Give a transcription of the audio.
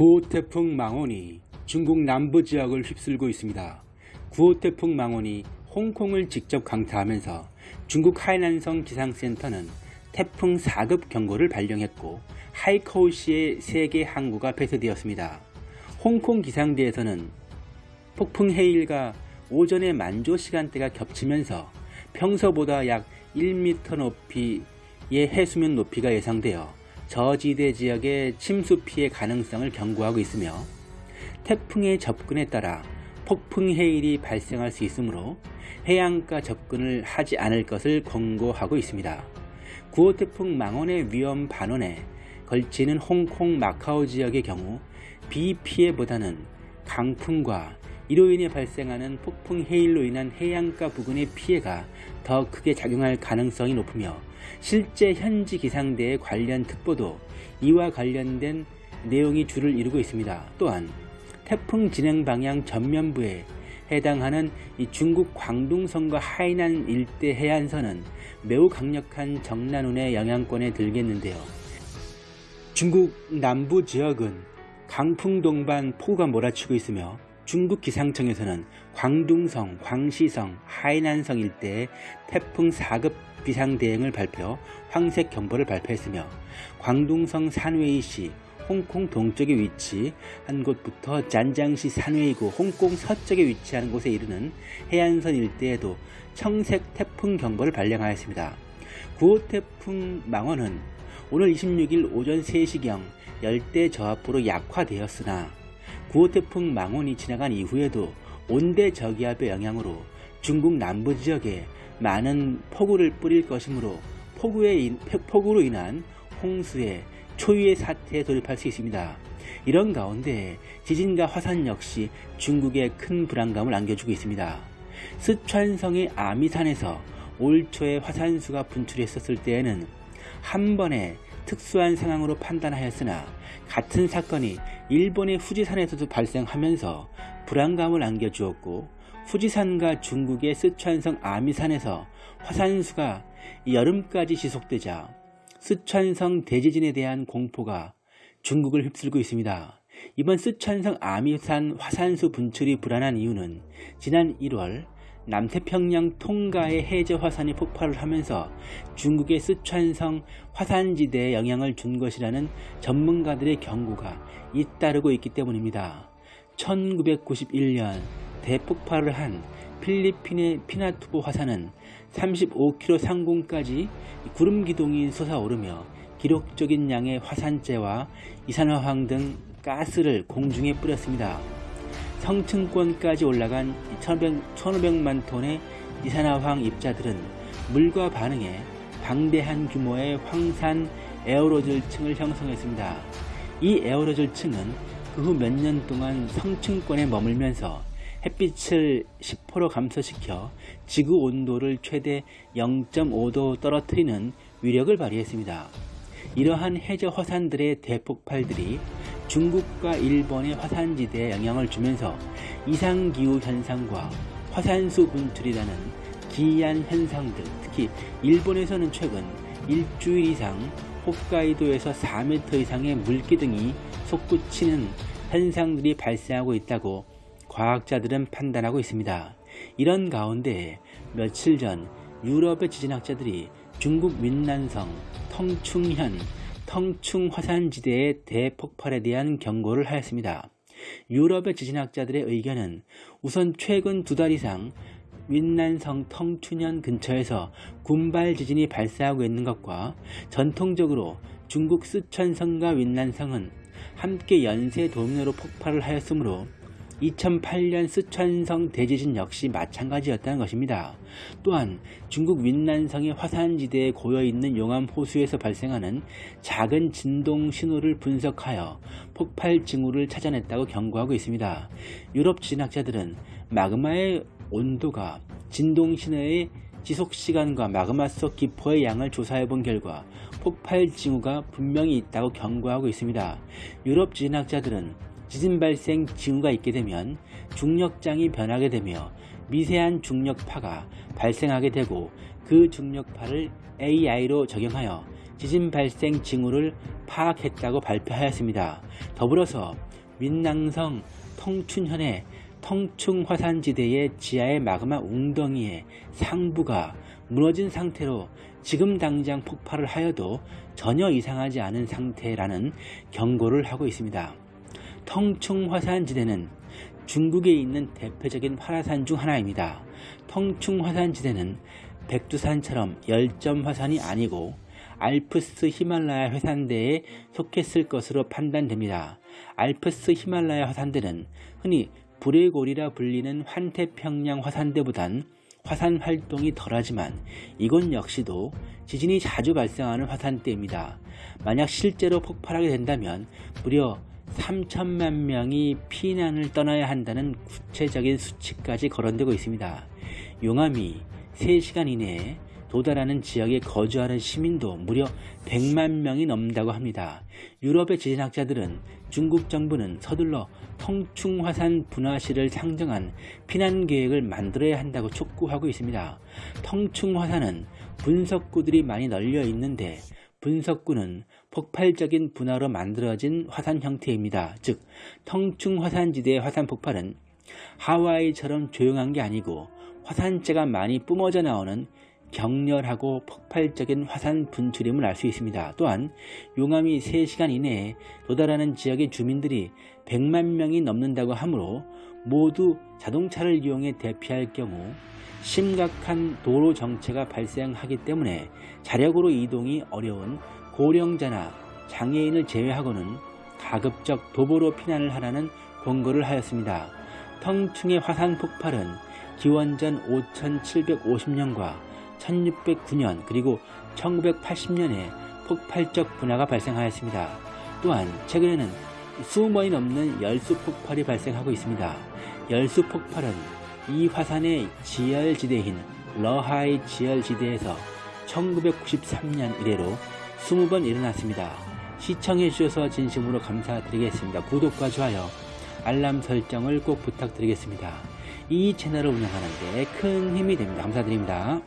9호 태풍 망원이 중국 남부 지역을 휩쓸고 있습니다. 9호 태풍 망원이 홍콩을 직접 강타하면서 중국 하이난성 기상센터는 태풍 4급 경고를 발령했고 하이커우시의 3개 항구가 폐쇄되었습니다. 홍콩 기상대에서는 폭풍 해일과 오전의 만조 시간대가 겹치면서 평소보다 약 1m 높이의 해수면 높이가 예상되어 저지대 지역의 침수 피해 가능성을 경고하고 있으며 태풍의 접근에 따라 폭풍 해일이 발생할 수 있으므로 해안가 접근을 하지 않을 것을 권고하고 있습니다. 9호 태풍 망원의 위험 반원에 걸치는 홍콩 마카오 지역의 경우 비 피해보다는 강풍과 이로 인해 발생하는 폭풍 해일로 인한 해안가 부근의 피해가 더 크게 작용할 가능성이 높으며 실제 현지 기상대의 관련 특보도 이와 관련된 내용이 줄을 이루고 있습니다. 또한 태풍 진행 방향 전면부에 해당하는 중국 광둥성과 하이난 일대 해안선은 매우 강력한 정난운의 영향권에 들겠는데요. 중국 남부 지역은 강풍 동반 폭우가 몰아치고 있으며 중국 기상청에서는 광둥성, 광시성, 하이난성 일대에 태풍 4급 비상대응을 발표, 황색 경보를 발표했으며 광둥성 산웨이시, 홍콩 동쪽에 위치한 곳부터 짠장시 산웨이구 홍콩 서쪽에 위치하는 곳에 이르는 해안선 일대에도 청색 태풍 경보를 발령하였습니다. 9호 태풍 망원은 오늘 26일 오전 3시경 열대 저압으로 약화되었으나 9호 태풍 망원이 지나간 이후에도 온대 저기압의 영향으로 중국 남부 지역에 많은 폭우를 뿌릴 것이므로 폭우에, 폭우로 인한 홍수에 초유의 사태에 돌입할 수 있습니다. 이런 가운데 지진과 화산 역시 중국에 큰 불안감을 안겨주고 있습니다. 스촨성의 아미산에서 올 초에 화산수가 분출했었을 때에는 한 번에 특수한 상황으로 판단하였으나 같은 사건이 일본의 후지산에서도 발생하면서 불안감을 안겨주었고 후지산과 중국의 스촨성 아미산에서 화산수가 여름까지 지속되자 스촨성 대지진에 대한 공포가 중국을 휩쓸고 있습니다. 이번 스촨성 아미산 화산수 분출이 불안한 이유는 지난 1월 남태평양 통가의 해저 화산이 폭발을 하면서 중국의 스촨성 화산지대에 영향을 준 것이라는 전문가들의 경고가 잇따르고 있기 때문입니다. 1991년 대폭발을 한 필리핀의 피나투보 화산은 35km 상공까지 구름 기둥이 솟아오르며 기록적인 양의 화산재와 이산화황 등 가스를 공중에 뿌렸습니다. 성층권까지 올라간 1500만 톤의 이산화황 입자들은 물과 반응해 방대한 규모의 황산 에어로졸층을 형성했습니다. 이 에어로졸층은 그 후 몇 년 동안 성층권에 머물면서 햇빛을 10% 감소시켜 지구 온도를 최대 0.5도 떨어뜨리는 위력을 발휘했습니다. 이러한 해저 화산들의 대폭발들이 중국과 일본의 화산지대에 영향을 주면서 이상기후 현상과 화산수 분출이라는 기이한 현상들 특히 일본에서는 최근 일주일 이상 홋카이도에서 4m 이상의 물기둥이 솟구치는 현상들이 발생하고 있다고 과학자들은 판단하고 있습니다. 이런 가운데 며칠 전 유럽의 지진학자들이 중국 윈난성, 텅충현, 텅충 화산지대의 대폭발에 대한 경고를 하였습니다. 유럽의 지진학자들의 의견은 우선 최근 두 달 이상 윈난성 텅춘현 근처에서 군발 지진이 발생하고 있는 것과 전통적으로 중국 쓰촨성과 윈난성은 함께 연쇄 도미노로 폭발을 하였으므로 2008년 스촨성 대지진 역시 마찬가지였다는 것입니다. 또한 중국 윈난성의 화산지대에 고여있는 용암 호수에서 발생하는 작은 진동 신호를 분석하여 폭발 징후를 찾아냈다고 경고하고 있습니다. 유럽 진학자들은 마그마의 온도가 진동 신호의 지속시간과 마그마 속 기포의 양을 조사해 본 결과 폭발 징후가 분명히 있다고 경고하고 있습니다. 유럽 진학자들은 지진 발생 징후가 있게 되면 중력장이 변하게 되며 미세한 중력파가 발생하게 되고 그 중력파를 AI로 적용하여 지진 발생 징후를 파악했다고 발표하였습니다. 더불어서 민낭성 통춘현의 통충화산지대의 지하의 마그마 웅덩이의 상부가 무너진 상태로 지금 당장 폭발을 하여도 전혀 이상하지 않은 상태라는 경고를 하고 있습니다. 통충화산지대는 중국에 있는 대표적인 활화산 중 하나입니다. 통충화산지대는 백두산처럼 열점 화산이 아니고 알프스 히말라야 화산대에 속했을 것으로 판단됩니다. 알프스 히말라야 화산대는 흔히 불의 골이라 불리는 환태평양 화산대보단 화산 활동이 덜하지만 이곳 역시도 지진이 자주 발생하는 화산대입니다. 만약 실제로 폭발하게 된다면 무려 3천만 명이 피난을 떠나야 한다는 구체적인 수치까지 거론되고 있습니다. 용암이 3시간 이내에 도달하는 지역에 거주하는 시민도 무려 100만 명이 넘는다고 합니다. 유럽의 지진학자들은 중국 정부는 서둘러 통충화산 분화시를 상정한 피난 계획을 만들어야 한다고 촉구하고 있습니다. 통충화산은 분석구들이 많이 널려 있는데 분석구는 폭발적인 분화로 만들어진 화산 형태입니다. 즉, 통충화산지대의 화산 폭발은 하와이처럼 조용한 게 아니고 화산재가 많이 뿜어져 나오는 격렬하고 폭발적인 화산 분출임을 알 수 있습니다. 또한 용암이 3시간 이내에 도달하는 지역의 주민들이 100만 명이 넘는다고 하므로 모두 자동차를 이용해 대피할 경우 심각한 도로 정체가 발생하기 때문에 자력으로 이동이 어려운 고령자나 장애인을 제외하고는 가급적 도보로 피난을 하라는 권고를 하였습니다. 텅충의 화산 폭발은 기원전 5750년과 1609년 그리고 1980년에 폭발적 분화가 발생하였습니다. 또한 최근에는 수번이 넘는 열수 폭발이 발생하고 있습니다. 열수 폭발은 이 화산의 지열지대인 러하이 지열지대에서 1993년 이래로 20번 일어났습니다. 시청해주셔서 진심으로 감사드리겠습니다. 구독과 좋아요, 알람 설정을 꼭 부탁드리겠습니다. 이 채널을 운영하는데 큰 힘이 됩니다. 감사드립니다.